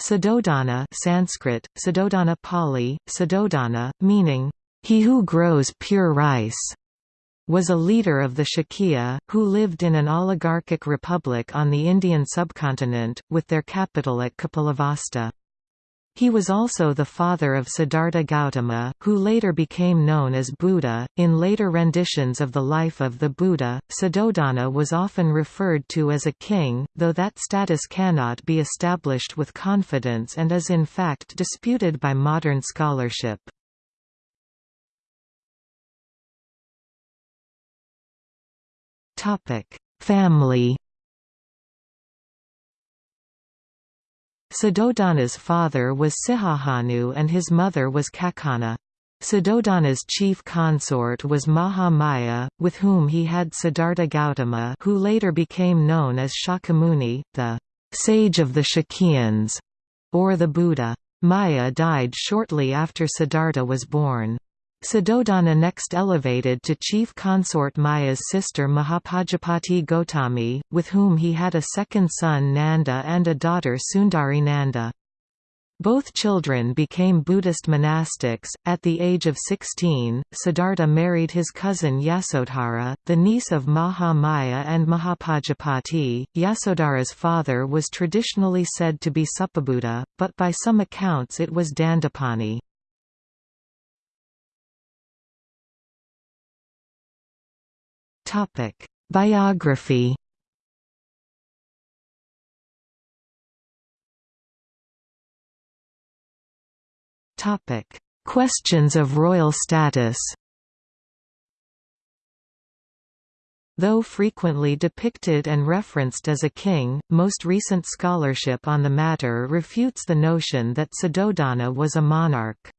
Suddhodana Sanskrit, Suddhodana Pali, meaning, he who grows pure rice, was a leader of the Shakya, who lived in an oligarchic republic on the Indian subcontinent, with their capital at Kapilavastu. He was also the father of Siddhartha Gautama, who later became known as Buddha. In later renditions of the life of the Buddha, Suddhodana was often referred to as a king, though that status cannot be established with confidence and is in fact disputed by modern scholarship. Family Suddhodana's father was Sihahanu and his mother was Kakana. Suddhodana's chief consort was Mahamaya, with whom he had Siddhartha Gautama who later became known as Shakyamuni, the «sage of the Shakyans», or the Buddha. Maya died shortly after Siddhartha was born. Suddhodana next elevated to chief consort Maya's sister Mahapajapati Gotami, with whom he had a second son Nanda and a daughter Sundari Nanda. Both children became Buddhist monastics. At the age of 16, Siddhartha married his cousin Yasodhara, the niece of Maha Maya and Mahapajapati. Yasodhara's father was traditionally said to be Suppabuddha, but by some accounts it was Dandapani. Topic: Biography. Topic: Questions of royal status. Though frequently depicted and referenced as a king, most recent scholarship on the matter refutes the notion that Suddhodana was a monarch.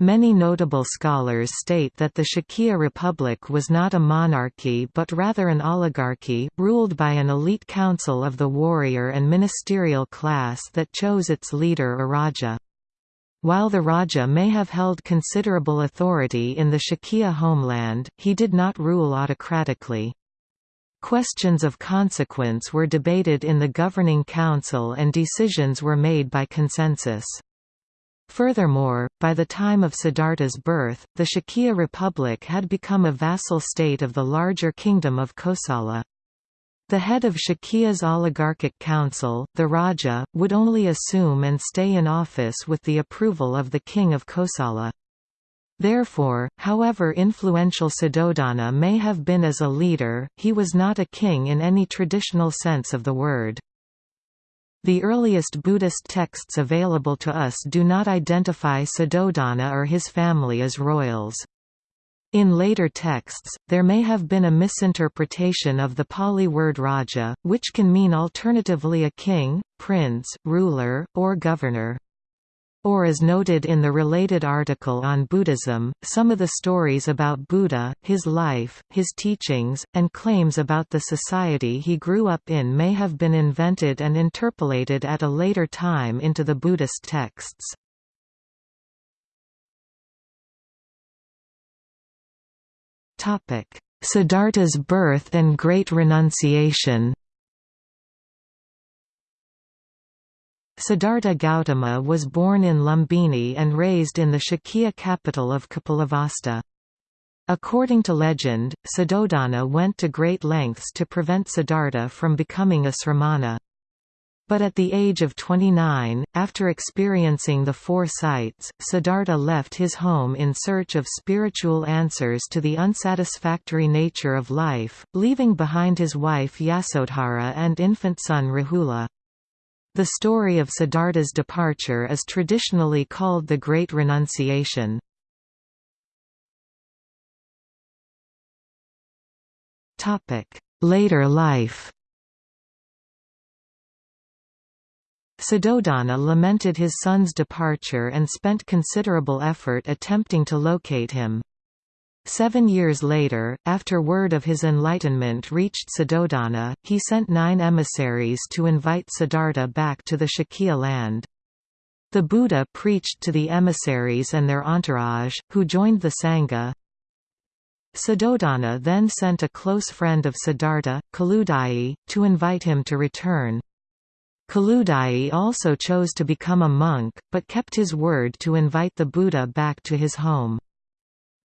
Many notable scholars state that the Shakya Republic was not a monarchy but rather an oligarchy, ruled by an elite council of the warrior and ministerial class that chose its leader a Raja. While the Raja may have held considerable authority in the Shakya homeland, he did not rule autocratically. Questions of consequence were debated in the governing council and decisions were made by consensus. Furthermore, by the time of Siddhartha's birth, the Shakya Republic had become a vassal state of the larger kingdom of Kosala. The head of Shakya's oligarchic council, the Raja, would only assume and stay in office with the approval of the king of Kosala. Therefore, however influential Suddhodana may have been as a leader, he was not a king in any traditional sense of the word. The earliest Buddhist texts available to us do not identify Suddhodana or his family as royals. In later texts, there may have been a misinterpretation of the Pali word raja, which can mean alternatively a king, prince, ruler, or governor. Or as noted in the related article on Buddhism, some of the stories about Buddha, his life, his teachings, and claims about the society he grew up in may have been invented and interpolated at a later time into the Buddhist texts. Siddhartha's birth and Great Renunciation Siddhartha Gautama was born in Lumbini and raised in the Shakya capital of Kapilavastu. According to legend, Suddhodana went to great lengths to prevent Siddhartha from becoming a sramana. But at the age of 29, after experiencing the four sights, Siddhartha left his home in search of spiritual answers to the unsatisfactory nature of life, leaving behind his wife Yasodhara and infant son Rahula. The story of Siddhartha's departure is traditionally called the Great Renunciation. Later life Suddhodana lamented his son's departure and spent considerable effort attempting to locate him. Seven years later, after word of his enlightenment reached Suddhodana, he sent nine emissaries to invite Siddhartha back to the Shakya land. The Buddha preached to the emissaries and their entourage, who joined the Sangha. Suddhodana then sent a close friend of Siddhartha, Kaludai, to invite him to return. Kaludai also chose to become a monk, but kept his word to invite the Buddha back to his home.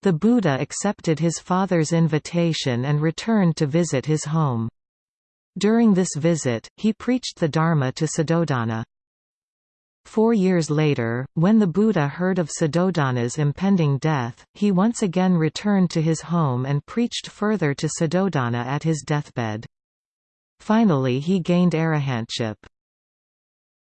The Buddha accepted his father's invitation and returned to visit his home. During this visit, he preached the Dharma to Suddhodana. Four years later, when the Buddha heard of Suddhodana's impending death, he once again returned to his home and preached further to Suddhodana at his deathbed. Finally he gained arahantship.